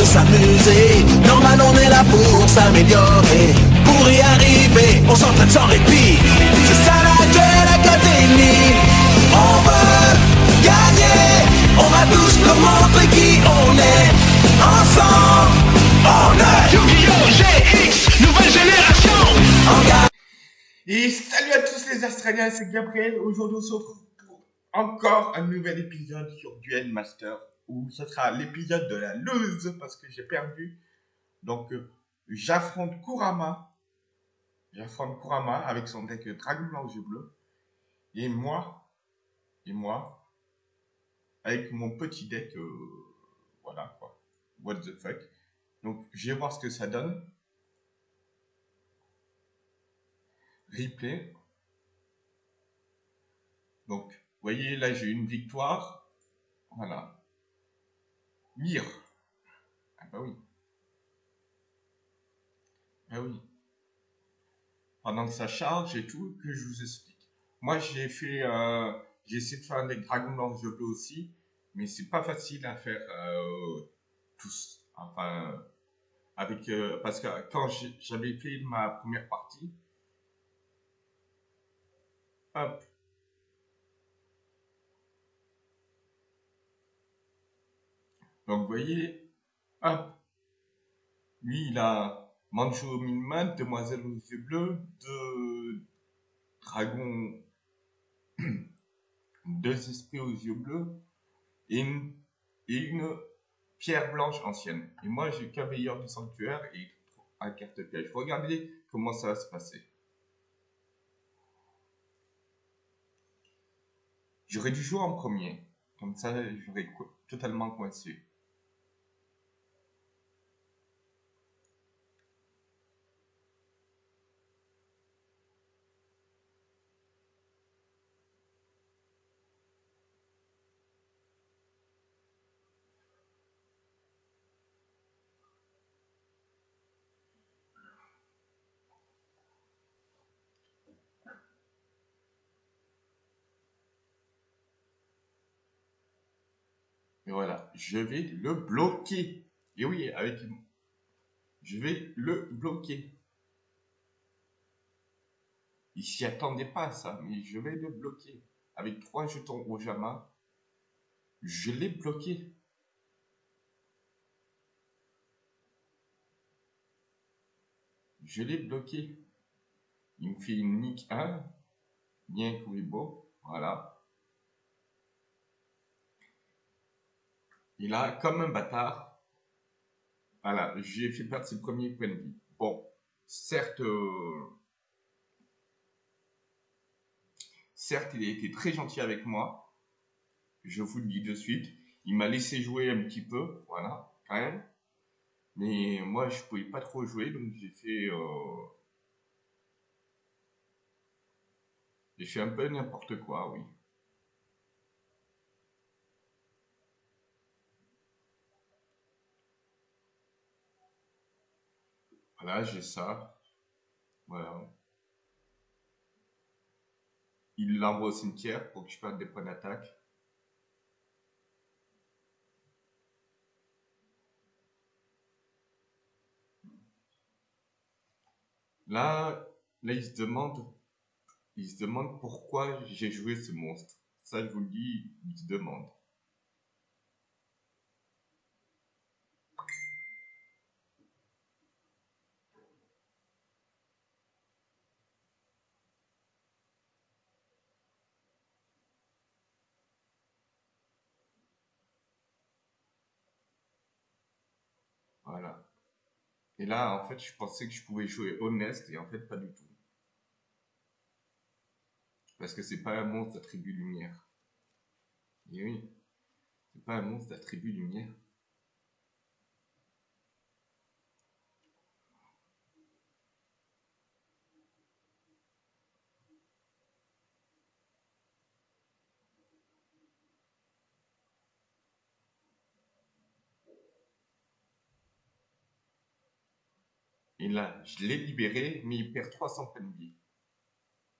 de s'amuser. Normal, on est là pour s'améliorer. Pour y arriver, on s'entraîne sans répit. C'est ça la Duel Académie. On veut gagner. On va tous nous montrer qui on est. Ensemble, on est Yu-Gi-Oh! GX, nouvelle génération. Et salut à tous les Australiens, c'est Gabriel. Aujourd'hui, on se retrouve pour encore un nouvel épisode sur Duel Master. Où ce sera l'épisode de la lose parce que j'ai perdu. Donc, euh, j'affronte Kurama. J'affronte Kurama avec son deck Dragon Blanc aux yeux bleus. Et moi, et moi, avec mon petit deck, euh, voilà quoi. What the fuck. Donc, je vais voir ce que ça donne. replay. Donc, vous voyez, là, j'ai une victoire. Voilà. Mire. Ah bah oui. Ah oui. Pendant que ça charge et tout, que je vous explique. Moi, j'ai fait... Euh, j'ai essayé de faire des dragons blancs je peux aussi. Mais c'est pas facile à faire euh, tous. Enfin... Avec, euh, parce que quand j'avais fait ma première partie, Hop. Donc, vous voyez, hop. Lui, il a Mancho Minman, Demoiselle aux yeux bleus, deux dragons, deux esprits aux yeux bleus, et une, pierre blanche ancienne. Et moi, j'ai veilleur du sanctuaire et un carte piège. Regardez comment ça va se passer. J'aurais dû jouer en premier. Comme ça, j'aurais totalement coincé. Et voilà, je vais le bloquer. Et oui, avec... Je vais le bloquer. Il s'y attendait pas ça, mais je vais le bloquer. Avec trois jetons au Jama, je l'ai bloqué. Je l'ai bloqué. Il me fait une nick 1. Bien beau. Voilà. Il a, comme un bâtard, voilà, j'ai fait perdre ses premiers points de vie. Bon, certes, euh, certes, il a été très gentil avec moi. Je vous le dis de suite. Il m'a laissé jouer un petit peu, voilà, quand même. Mais moi, je pouvais pas trop jouer, donc j'ai fait... Euh, j'ai fait un peu n'importe quoi, oui. Voilà, j'ai ça. Voilà. Il l'envoie au cimetière pour que je perde des points d'attaque. Là, là, il se demande, il se demande pourquoi j'ai joué ce monstre. Ça, je vous le dis, il se demande. Et là, en fait, je pensais que je pouvais jouer honnête et en fait, pas du tout. Parce que c'est pas un monstre d'attribut lumière. Et oui, c'est pas un monstre d'attribut lumière. il a, je l'ai libéré, mais il perd 300 points de vie.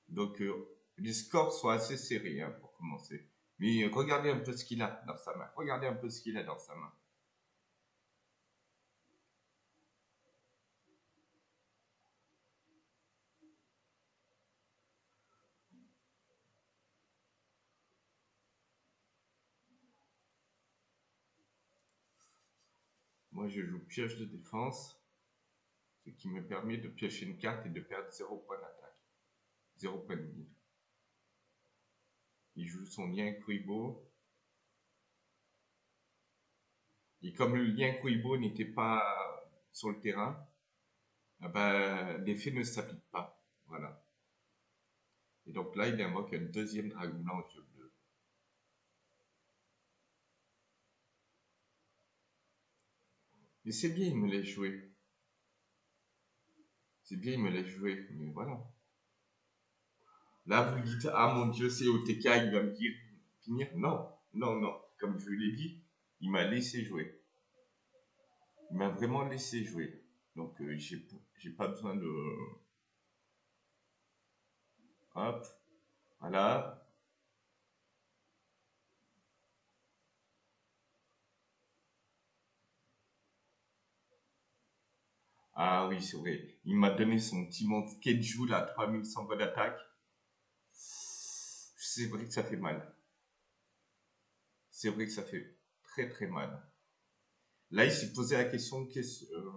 Donc, euh, les scores sont assez serrés hein, pour commencer. Mais regardez un peu ce qu'il a dans sa main. Regardez un peu ce qu'il a dans sa main. Moi, je joue pioche de défense qui me permet de piocher une carte et de perdre 0 point d'attaque, 0 point de vie. Il joue son lien Kuibo. Et comme le lien Kuibo n'était pas sur le terrain, ah ben, l'effet ne s'applique pas. Voilà. Et donc là, il invoque un deuxième dragon blanc au bleu. Mais c'est bien, il me l'a joué. C'est bien, il me l'a joué, mais voilà. Là, vous dites, ah mon Dieu, c'est OTK, il va me dire finir. Non, non, non. Comme je l'ai dit, il m'a laissé jouer. Il m'a vraiment laissé jouer. Donc, euh, j'ai pas besoin de. Hop. Voilà. Ah oui, c'est vrai. Il m'a donné son petit monstre Keju, là, 3100 voix d'attaque c'est vrai que ça fait mal. C'est vrai que ça fait très très mal. Là, il s'est posé la question qu'est-ce. Euh,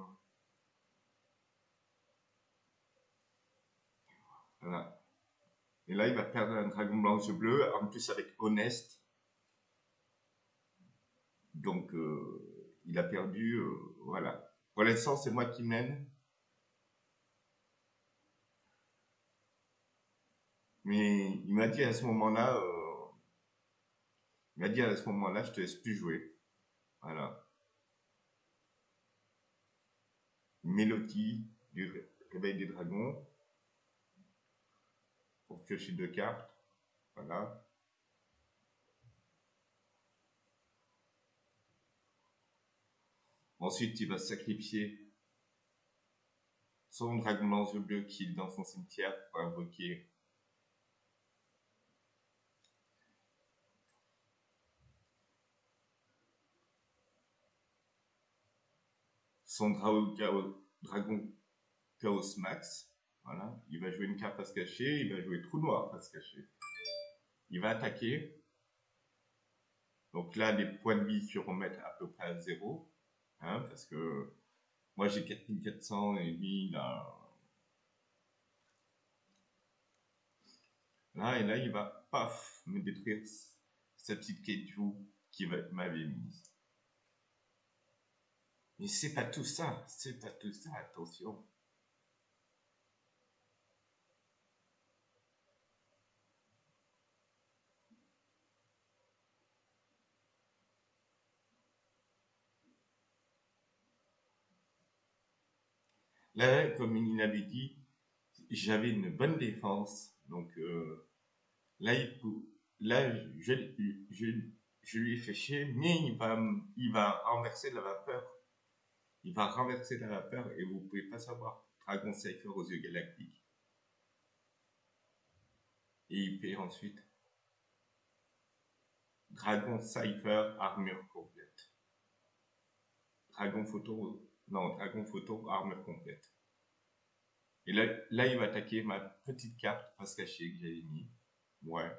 voilà. Et là, il va perdre un dragon blanc aux yeux bleus, en plus avec Honest. Donc, euh, il a perdu. Euh, voilà. L'instant, c'est moi qui mène. Mais il m'a dit à ce moment-là, euh, il m'a dit à ce moment-là, je te laisse plus jouer. Voilà. Mélodie du réveil des dragons. Pour piocher deux cartes. Voilà. Ensuite, il va sacrifier son dragon blanc bleu qui est dans son cimetière pour invoquer son dragon Chaos Max. Voilà, il va jouer une carte face cachée, il va jouer trou noir face caché. Il va attaquer. Donc là, les points de vie se remettent à peu près à zéro. Hein, parce que moi j'ai 4400 et lui il. Là et là, il va paf me détruire cette petite Keiju qui m'avait mise. Mais c'est pas tout ça, c'est pas tout ça, attention. Là, comme il avait dit, j'avais une bonne défense. Donc euh, là, là je, lui ai fait chier, mais il va, il va renverser la vapeur il va renverser la vapeur et vous ne pouvez pas savoir. Dragon Cypher aux yeux galactiques. Et il fait ensuite Dragon Cypher armure complète. Dragon photo, non, Dragon photo armure complète. Et là, là, il va attaquer ma petite carte face cachée que j'avais mis. Ouais.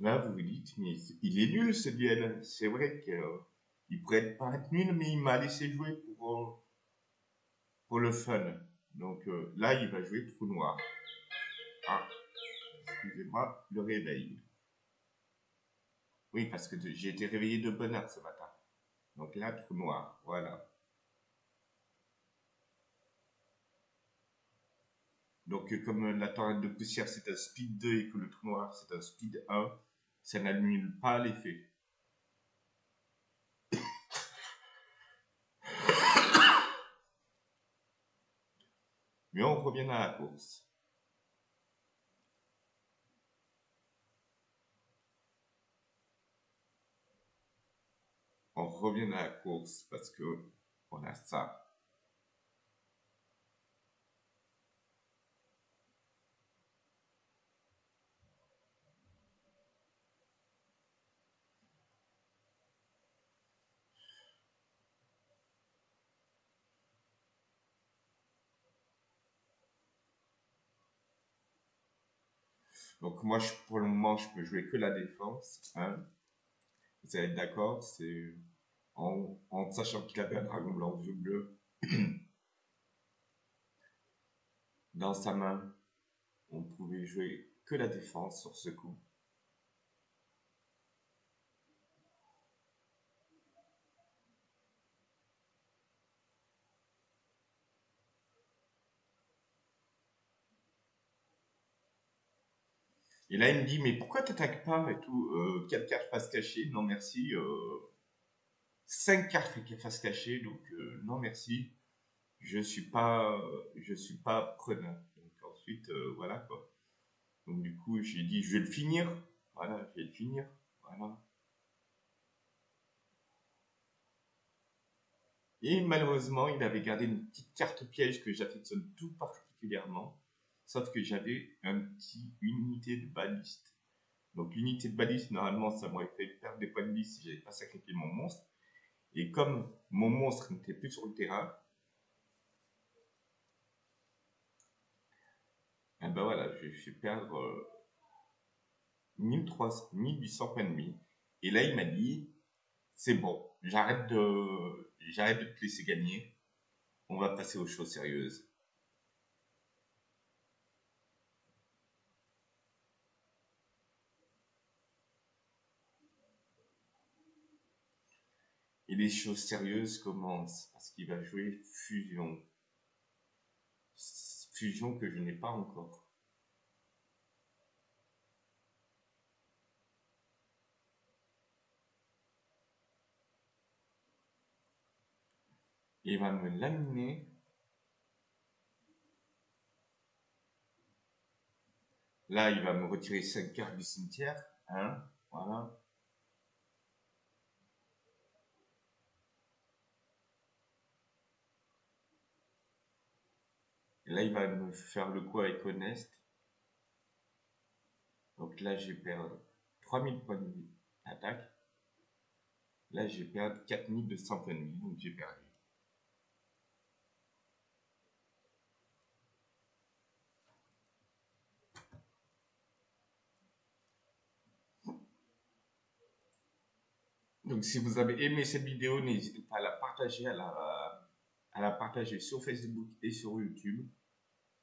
Là, vous vous dites, mais il est nul ce duel. C'est vrai qu'il ne pourrait pas être nul, mais il m'a laissé jouer pour, pour le fun. Donc euh, là, il va jouer trou noir. Ah, excusez-moi, le réveil. Oui, parce que j'ai été réveillé de bonne heure ce matin. Donc là, trou noir, voilà. Donc comme la tornade de poussière c'est un speed 2 et que le trou noir c'est un speed 1, ça n'annule pas l'effet. Mais on revient à la course. On revient à la course parce que on a ça. Donc moi, pour le moment, je peux jouer que la défense. Hein. Vous allez être d'accord, c'est en, en, sachant qu'il avait un dragon blanc aux yeux bleus dans sa main. On pouvait jouer que la défense sur ce coup. Et là, il me dit, mais pourquoi t'attaques pas et tout euh, Quatre cartes face cachée? Non, merci. Euh, cinq cartes face cachée, donc euh, non, merci. Je suis pas, je suis pas preneur. Donc ensuite, euh, voilà quoi. Donc du coup, j'ai dit, je vais le finir. Voilà, je vais le finir. Voilà. Et malheureusement, il avait gardé une petite carte piège que j'affectionne tout particulièrement. Sauf que j'avais un petit, unité de baliste. Donc l'unité de baliste, normalement, ça m'aurait fait perdre des points de vie si j'avais pas sacrifié mon monstre. Et comme mon monstre n'était plus sur le terrain, eh ben voilà, je suis perdre euh, 1800 points de vie. Et là, il m'a dit, c'est bon, j'arrête j'arrête de te laisser gagner. On va passer aux choses sérieuses. Et les choses sérieuses commencent parce qu'il va jouer fusion. Fusion que je n'ai pas encore. Il va me laminer. Là, il va me retirer 5 cartes du cimetière. Hein, voilà. Là, il va me faire le coup avec Honest. Donc là, j'ai perdu 3000 points de d'attaque. Là, j'ai perdu 4200 points de vie, donc j'ai perdu. Donc si vous avez aimé cette vidéo, n'hésitez pas à la partager, à la, à la partager sur Facebook et sur YouTube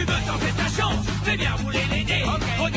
tu veux tenter ta chance, fais bien rouler les dés. Okay. Regarde